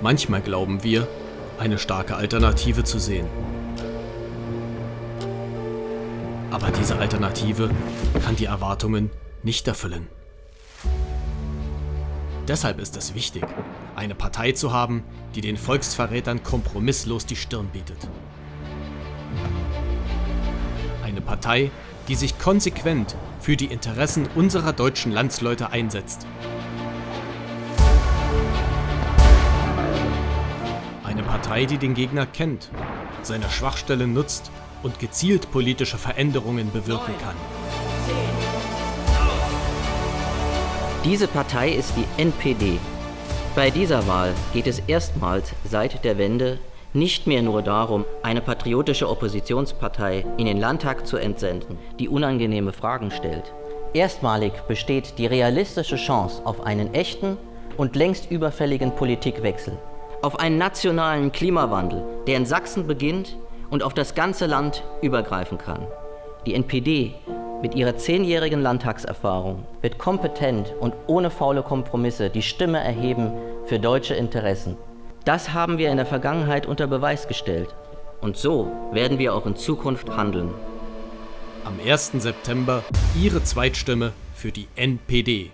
Manchmal glauben wir, eine starke Alternative zu sehen. Aber diese Alternative kann die Erwartungen nicht erfüllen. Deshalb ist es wichtig, eine Partei zu haben, die den Volksverrätern kompromisslos die Stirn bietet. Eine Partei, die sich konsequent für die Interessen unserer deutschen Landsleute einsetzt. Partei, die den Gegner kennt, seine Schwachstellen nutzt und gezielt politische Veränderungen bewirken kann. Diese Partei ist die NPD. Bei dieser Wahl geht es erstmals seit der Wende nicht mehr nur darum, eine patriotische Oppositionspartei in den Landtag zu entsenden, die unangenehme Fragen stellt. Erstmalig besteht die realistische Chance auf einen echten und längst überfälligen Politikwechsel, auf einen nationalen Klimawandel, der in Sachsen beginnt und auf das ganze Land übergreifen kann. Die NPD mit ihrer zehnjährigen Landtagserfahrung wird kompetent und ohne faule Kompromisse die Stimme erheben für deutsche Interessen. Das haben wir in der Vergangenheit unter Beweis gestellt. Und so werden wir auch in Zukunft handeln. Am 1. September Ihre Zweitstimme für die NPD.